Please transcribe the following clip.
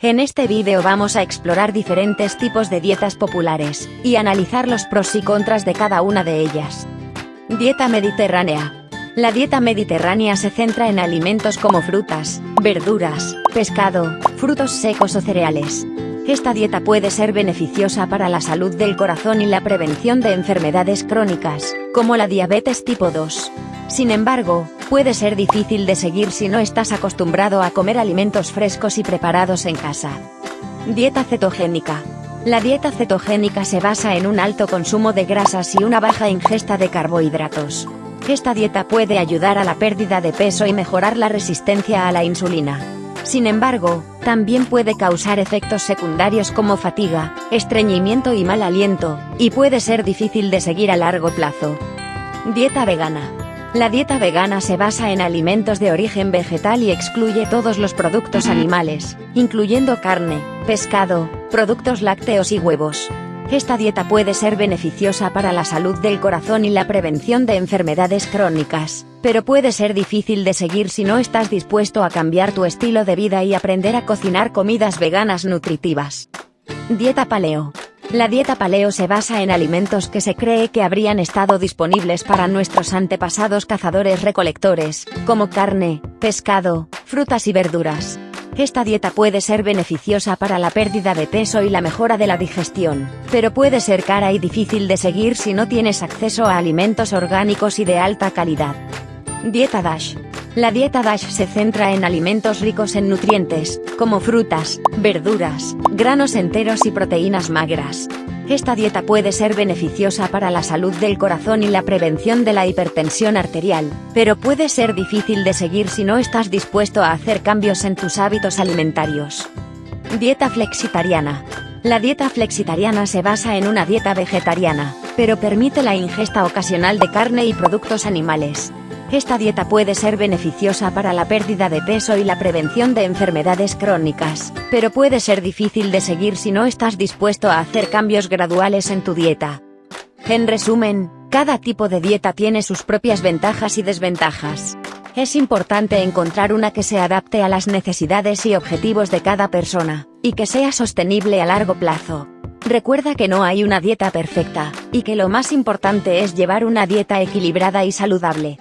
En este vídeo vamos a explorar diferentes tipos de dietas populares, y analizar los pros y contras de cada una de ellas. Dieta mediterránea. La dieta mediterránea se centra en alimentos como frutas, verduras, pescado, frutos secos o cereales. Esta dieta puede ser beneficiosa para la salud del corazón y la prevención de enfermedades crónicas, como la diabetes tipo 2. Sin embargo, puede ser difícil de seguir si no estás acostumbrado a comer alimentos frescos y preparados en casa. Dieta cetogénica. La dieta cetogénica se basa en un alto consumo de grasas y una baja ingesta de carbohidratos. Esta dieta puede ayudar a la pérdida de peso y mejorar la resistencia a la insulina. Sin embargo, también puede causar efectos secundarios como fatiga, estreñimiento y mal aliento, y puede ser difícil de seguir a largo plazo. Dieta vegana. La dieta vegana se basa en alimentos de origen vegetal y excluye todos los productos animales, incluyendo carne, pescado, productos lácteos y huevos. Esta dieta puede ser beneficiosa para la salud del corazón y la prevención de enfermedades crónicas, pero puede ser difícil de seguir si no estás dispuesto a cambiar tu estilo de vida y aprender a cocinar comidas veganas nutritivas. Dieta paleo. La dieta paleo se basa en alimentos que se cree que habrían estado disponibles para nuestros antepasados cazadores-recolectores, como carne, pescado, frutas y verduras. Esta dieta puede ser beneficiosa para la pérdida de peso y la mejora de la digestión, pero puede ser cara y difícil de seguir si no tienes acceso a alimentos orgánicos y de alta calidad. Dieta DASH. La dieta DASH se centra en alimentos ricos en nutrientes, como frutas, verduras, granos enteros y proteínas magras. Esta dieta puede ser beneficiosa para la salud del corazón y la prevención de la hipertensión arterial, pero puede ser difícil de seguir si no estás dispuesto a hacer cambios en tus hábitos alimentarios. Dieta flexitariana. La dieta flexitariana se basa en una dieta vegetariana, pero permite la ingesta ocasional de carne y productos animales. Esta dieta puede ser beneficiosa para la pérdida de peso y la prevención de enfermedades crónicas, pero puede ser difícil de seguir si no estás dispuesto a hacer cambios graduales en tu dieta. En resumen, cada tipo de dieta tiene sus propias ventajas y desventajas. Es importante encontrar una que se adapte a las necesidades y objetivos de cada persona, y que sea sostenible a largo plazo. Recuerda que no hay una dieta perfecta, y que lo más importante es llevar una dieta equilibrada y saludable.